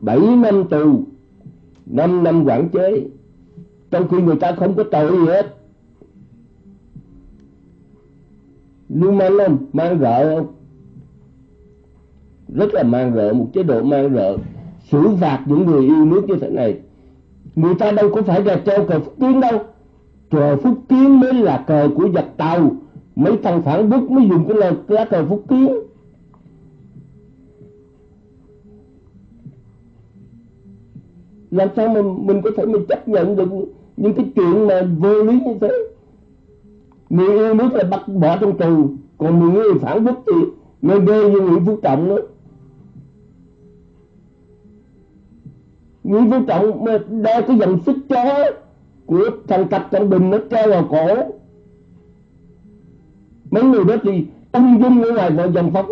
7 năm tù 5 năm quản chế. Trong khi người ta không có tội gì hết. Lưu mang không mang rợ không rất là mang rợ một chế độ mang rợ xử phạt những người yêu nước như thế này. Người ta đâu có phải là treo cờ phúc kiến đâu. Cờ phúc kiến mới là cờ của giặc tàu. Mấy thằng phản bức mới dùng cái lời lá cờ phúc kiến. Làm sao mà mình có thể mình chấp nhận được những cái chuyện mà vô lý như thế? Người yêu nước là bắt bỏ trong tù, còn người yêu phản quốc thì người ghê như nguyễn phú trọng đó. Nguyễn phú trọng mà đeo cái dòng xích chó của thằng cặp trọng bình nó treo vào cổ. Mấy người đó thì ung dung ở ngoài mọi dòng phong